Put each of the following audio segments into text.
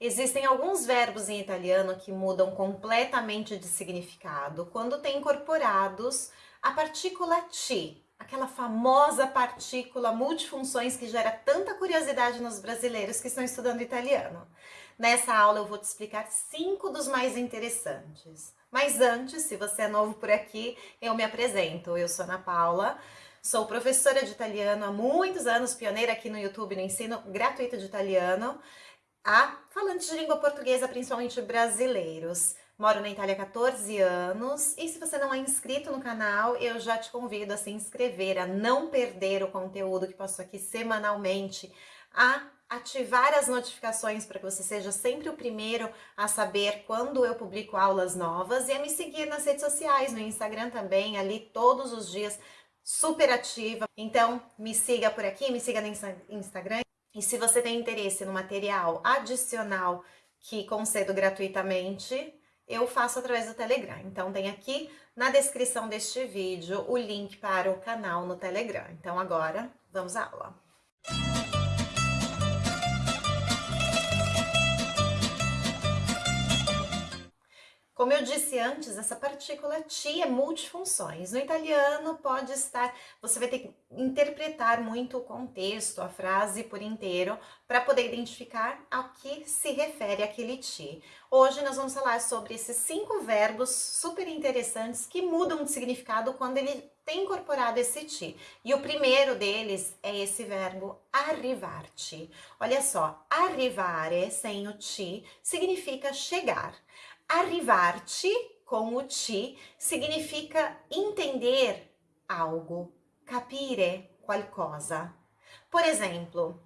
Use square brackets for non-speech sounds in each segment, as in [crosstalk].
Existem alguns verbos em italiano que mudam completamente de significado quando têm incorporados a partícula ti, aquela famosa partícula multifunções que gera tanta curiosidade nos brasileiros que estão estudando italiano. Nessa aula eu vou te explicar cinco dos mais interessantes. Mas antes, se você é novo por aqui, eu me apresento. Eu sou Ana Paula, sou professora de italiano há muitos anos, pioneira aqui no YouTube no ensino gratuito de italiano a falantes de língua portuguesa, principalmente brasileiros. Moro na Itália há 14 anos e se você não é inscrito no canal, eu já te convido a se inscrever, a não perder o conteúdo que passo aqui semanalmente, a ativar as notificações para que você seja sempre o primeiro a saber quando eu publico aulas novas e a me seguir nas redes sociais, no Instagram também, ali todos os dias, super ativa. Então, me siga por aqui, me siga no Instagram. E se você tem interesse no material adicional que concedo gratuitamente, eu faço através do Telegram. Então tem aqui na descrição deste vídeo o link para o canal no Telegram. Então agora, vamos à aula. Como eu disse antes, essa partícula ti é multifunções. No italiano pode estar, você vai ter que interpretar muito o contexto, a frase por inteiro, para poder identificar ao que se refere aquele ti. Hoje nós vamos falar sobre esses cinco verbos super interessantes que mudam de significado quando ele tem incorporado esse ti. E o primeiro deles é esse verbo arrivar-te. Olha só, arrivare sem o ti significa chegar. Arrivar-te com o ti significa entender algo, capire qualcosa. Por exemplo,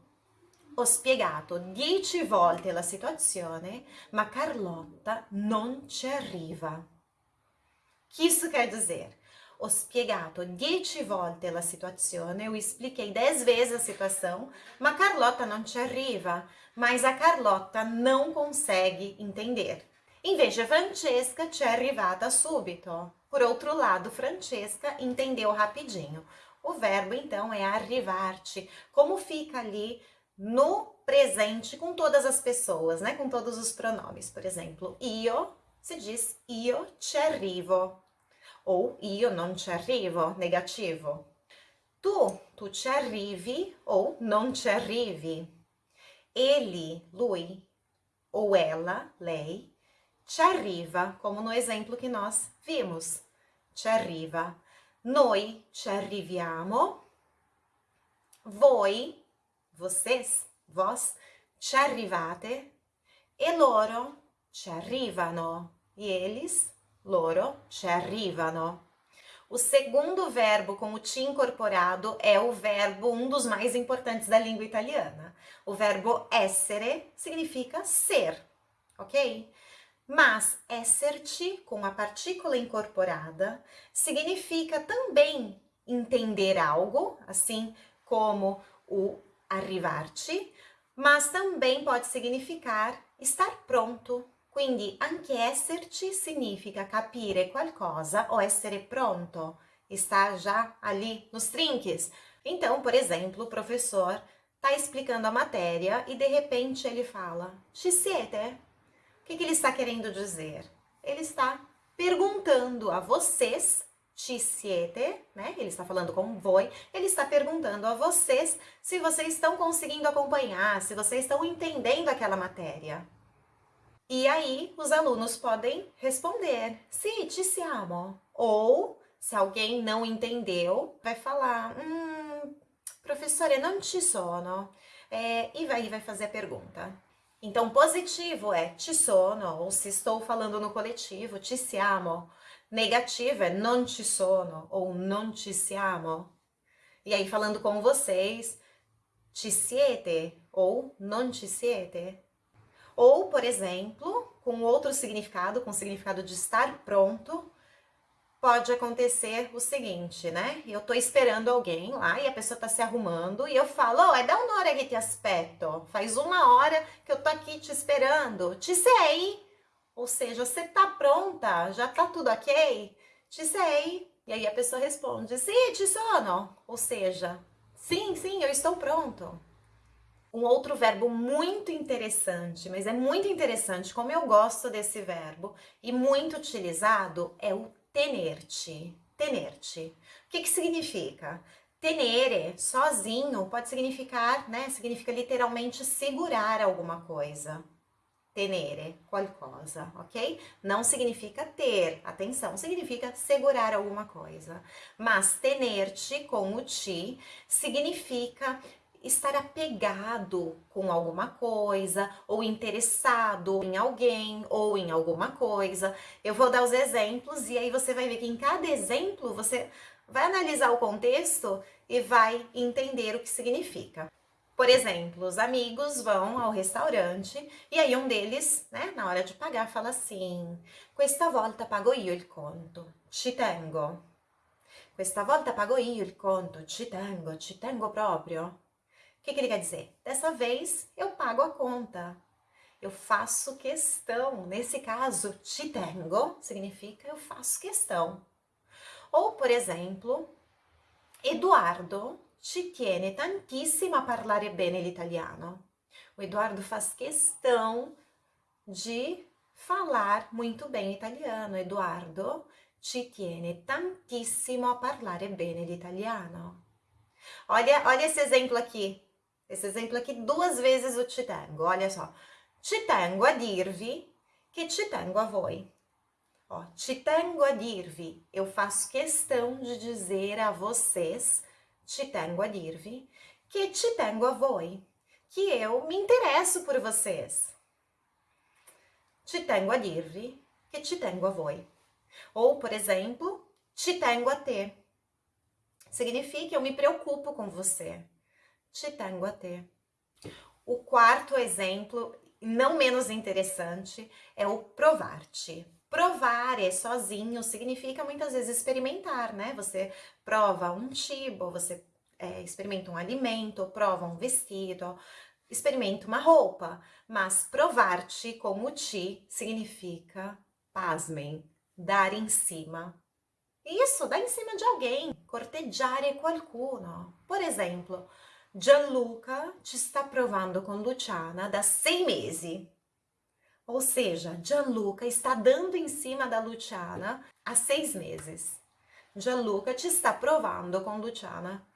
ho spiegato dieci volte la situazione, ma Carlotta non ci arriva. Que isso quer dizer? Ho spiegato dieci volte la situazione, eu expliquei dez vezes a situação, ma Carlotta non ci arriva. Mas a Carlotta não consegue entender. Invece Francesca ci è arrivata subito. Por outro lado, Francesca entendeu rapidinho. O verbo, então, é arrivar-te. Como fica ali no presente com todas as pessoas, né? Com todos os pronomes. Por exemplo, io, se diz io ci arrivo. Ou io non ci arrivo, negativo. Tu, tu ci arrivi ou non ci arrivi. Ele, lui, ou ela, lei, ci arriva, como no exemplo que nós vimos. Ci arriva. Noi ci arriviamo. Voi, vocês, vós, ci arrivate. E loro ci arrivano. E eles, loro, ci arrivano. O segundo verbo com o ti incorporado é o verbo, um dos mais importantes da língua italiana. O verbo essere significa ser, ok? Mas esser-te, com a partícula incorporada, significa também entender algo, assim como o arrivar-te, mas também pode significar estar pronto. Quindi anche esserti significa capire qualcosa ou essere pronto, estar já ali nos trinques. Então, por exemplo, o professor está explicando a matéria e de repente ele fala: Ci siete? Que, que ele está querendo dizer? Ele está perguntando a vocês, ci siete, né? Ele está falando com voi, ele está perguntando a vocês se vocês estão conseguindo acompanhar, se vocês estão entendendo aquela matéria. E aí, os alunos podem responder, sì, ci siamo. Ou, se alguém não entendeu, vai falar, hum, professore, não ci sono. É, e vai, vai fazer a pergunta. Então, positivo é ci sono, ou se estou falando no coletivo, ci siamo. Negativo é non ci sono, ou non ci siamo. E aí, falando com vocês, ci siete, ou non ci siete. Ou, por exemplo, com outro significado, com o significado de estar pronto, pode acontecer o seguinte, né? Eu tô esperando alguém lá e a pessoa tá se arrumando e eu falo, oh, é da hora que te aspetto. Faz uma hora que eu tô aqui te esperando. Te sei? Ou seja, você tá pronta? Já tá tudo ok? Te sei? E aí a pessoa responde, sim, ci sono. Ou seja, sim, sim, eu estou pronto. Um outro verbo muito interessante, mas é muito interessante, como eu gosto desse verbo e muito utilizado, é o tenerte. Tenerte. O que, que significa? Tenere, sozinho, pode significar, né? Significa literalmente segurar alguma coisa. Tenere, qualcosa, ok? Não significa ter, atenção, significa segurar alguma coisa. Mas tenerte com o ti significa estar apegado com alguma coisa, ou interessado em alguém, ou em alguma coisa. Eu vou dar os exemplos e aí você vai ver que em cada exemplo você vai analisar o contexto e vai entender o que significa. Por exemplo, os amigos vão ao restaurante e aí um deles, né, na hora de pagar, fala assim: Questa volta pago io il conto, ci tengo. Questa volta pago io il conto, ci tengo, ci tengo proprio. O que, que ele quer dizer? Dessa vez eu pago a conta. Eu faço questão. Nesse caso, ci tengo significa eu faço questão. Ou, por exemplo, Eduardo ci tiene tantissimo a parlare bene l'italiano. O Eduardo faz questão de falar muito bem italiano. Eduardo ci tiene tantissimo a parlare bene l'italiano. Olha, olha esse exemplo aqui. Esse exemplo aqui duas vezes o ci tengo. Olha só. Ci tengo a dirvi che ci tengo a voi. Ó, te tengo a dir-vi, eu faço questão de dizer a vocês, te tengo a dir-vi, que te tengo a voi, que eu me interesso por vocês. Te tengo a dir-vi, que te tengo a voi. Ou, por exemplo, te tengo a te. Significa eu me preocupo com você. Te tengo a te. O quarto exemplo, não menos interessante, é o provar-te. Provar é sozinho significa muitas vezes experimentar, né? Você prova um tipo, você é, experimenta um alimento, prova um vestido, experimenta uma roupa, mas provar-te como ti significa, pasmem, dar em cima. Isso, dar em cima de alguém, corteggiare qualcuno. Por exemplo, Gianluca te está provando com Luciana da seis meses. Ou seja, Gianluca está dando em cima da Luciana há seis meses. Gianluca te está provando com Luciana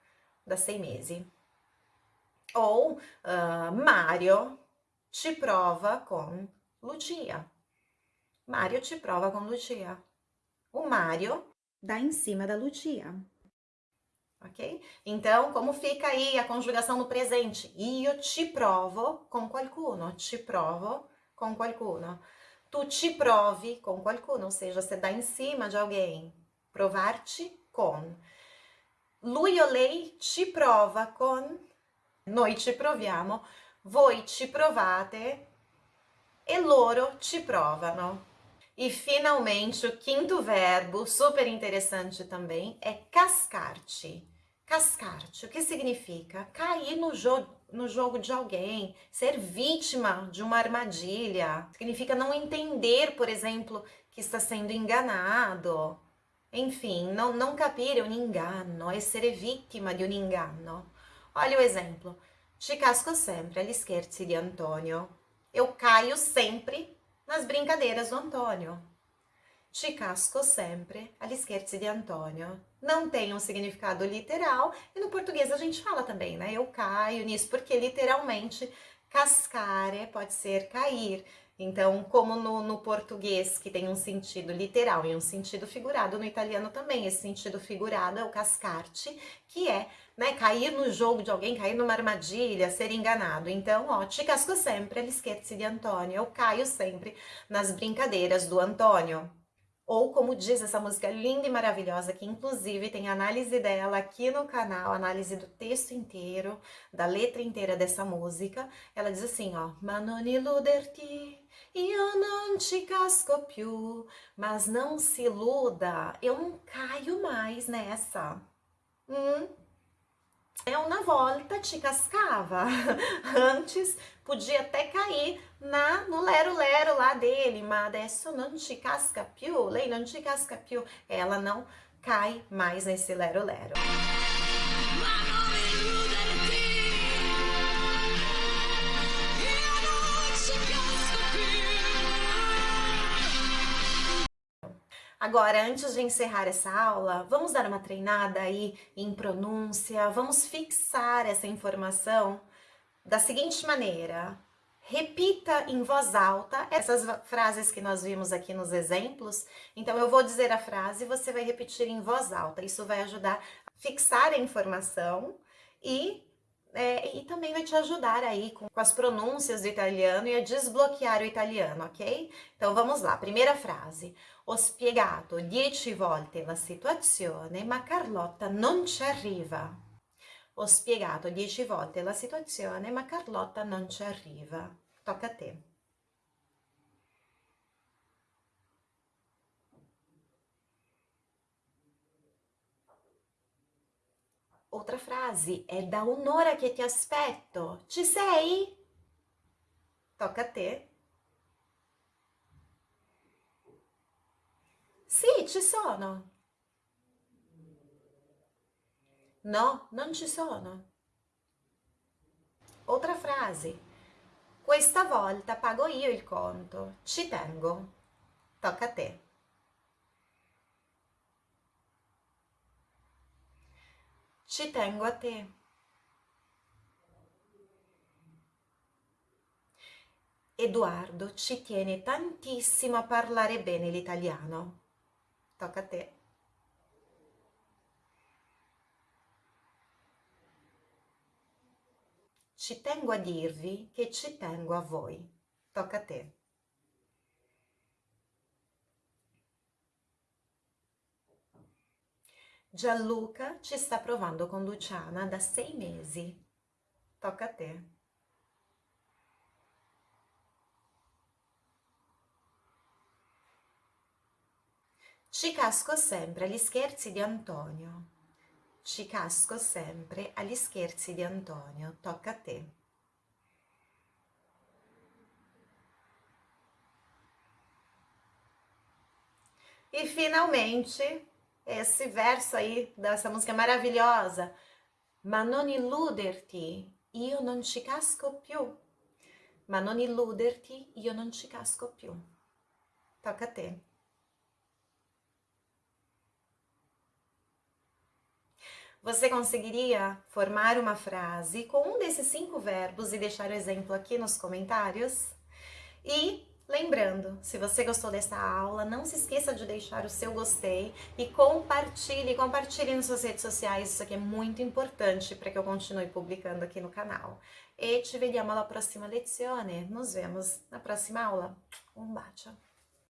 da seis meses. Ou uh, Mario te prova com Lucia. Mario te prova com Lucia. O Mario dá em cima da Lucia. Ok? Então, como fica aí a conjugação no presente? Io te provo com qualcuno. Te provo com qualcuno. Tu te provi com qualcuno, ou seja, você dá em cima de alguém. Provar-te com. Lui o lei ci prova con. Noi ci proviamo. Voi ci provate. E loro ci provano. E finalmente, o quinto verbo, super interessante também, é cascar-te. Cascar-te, o que significa? Cair no jogo no jogo de alguém, ser vítima de uma armadilha. Significa não entender, por exemplo, que está sendo enganado. Enfim, não, não capire um engano, é ser vítima de um engano. Olha o exemplo. Ci casco sempre agli scherzi di Antonio. Eu caio sempre nas brincadeiras do Antônio. Ci casco sempre agli scherzi di Antonio. Não tem um significado literal e no português a gente fala também, né? Eu caio nisso, porque literalmente cascare pode ser cair. Então, como no, no, português, que tem um sentido literal e um sentido figurado, no italiano também, esse sentido figurado é o cascarte, que é né, cair no jogo de alguém, cair numa armadilha, ser enganado. Então, ó, te casco sempre scherzi di Antonio, eu caio sempre nas brincadeiras do Antônio. Ou como diz essa música linda e maravilhosa, que inclusive tem análise dela aqui no canal, análise do texto inteiro, da letra inteira dessa música. Ela diz assim, ó, Ma non illuderti, io non ci casco più, mas não se iluda, eu não caio mais nessa. Hum? Eu na volta te cascava. [laughs] Antes podia até cair na no lero-lero lá dele, mas adesso não te casca più, lei não te casca più. Ela não cai mais nesse lero-lero. Agora, antes de encerrar essa aula, vamos dar uma treinada aí em pronúncia, vamos fixar essa informação da seguinte maneira. Repita em voz alta essas frases que nós vimos aqui nos exemplos. Então, eu vou dizer a frase e você vai repetir em voz alta. Isso vai ajudar a fixar a informação e é, e também vai te ajudar aí com, com, as pronúncias do italiano e a desbloquear o italiano, ok? Então vamos lá, primeira frase. Ho spiegato dieci volte la situazione, ma Carlotta non ci arriva. Ho spiegato dieci volte la situazione, ma Carlotta non ci arriva. Tocca a te. Outra frase è da un'ora che ti aspetto. Ci sei? Tocca a te. Ci sono. No, non ci sono. Outra frase. Questa volta pago io il conto. Ci tengo. Tocca a te. Ci tengo a te. Edoardo ci tiene tantissimo a parlare bene l'italiano. Tocca a te. Ci tengo a dirvi che ci tengo a voi. Tocca a te. Gianluca ci sta provando con Luciana da sei mesi. Tocca a te. Ci casco sempre agli scherzi di Antonio. Ci casco sempre agli scherzi di Antonio. Tocca a te. E finalmente esse verso aí dessa música maravilhosa. Ma non illuderti, io non ci casco più. Ma non illuderti, io non ci casco più. Tocca a te. Você conseguiria formar uma frase com um desses cinco verbos e deixar o exemplo aqui nos comentários? E Lembrando, se você gostou dessa aula, não se esqueça de deixar o seu gostei e compartilhe, compartilhe nas suas redes sociais, isso aqui é muito importante para que eu continue publicando aqui no canal. E ci vediamo alla prossima lezione, nos vemos na próxima aula. Um bacio!